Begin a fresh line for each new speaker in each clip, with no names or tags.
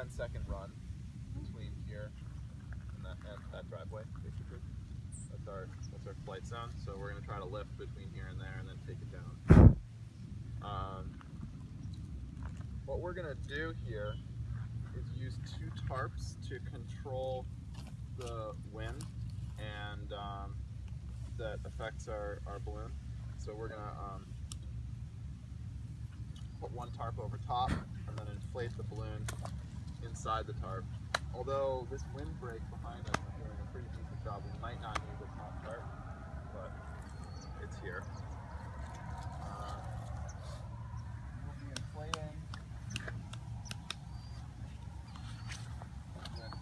10 second run between here and that, and that driveway, basically. That's our that's our flight zone. So we're gonna try to lift between here and there and then take it down. Um, what we're gonna do here is use two tarps to control the wind and um, that affects our, our balloon. So we're gonna um, put one tarp over top and then inflate the balloon inside the tarp. Although this windbreak behind us is doing a pretty decent job, we might not need the top tarp, but it's here. Uh, we'll be inflating with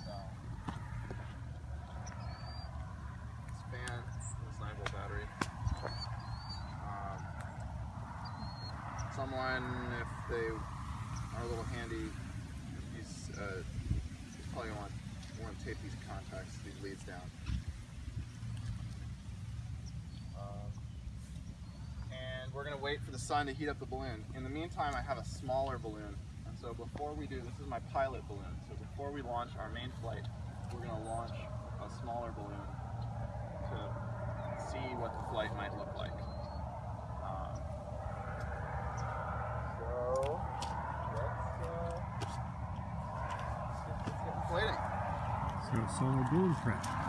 span, this 9 volt battery. Um, someone, if they are a little handy, uh, probably want want to tape these contacts, these leads down. Um, and we're gonna wait for the sun to heat up the balloon. In the meantime, I have a smaller balloon, and so before we do, this is my pilot balloon. So before we launch our main flight, we're gonna launch a smaller balloon to see what the flight might look like. Um, so let's, uh, let's get, let's get inflating.
So solar balloon prep.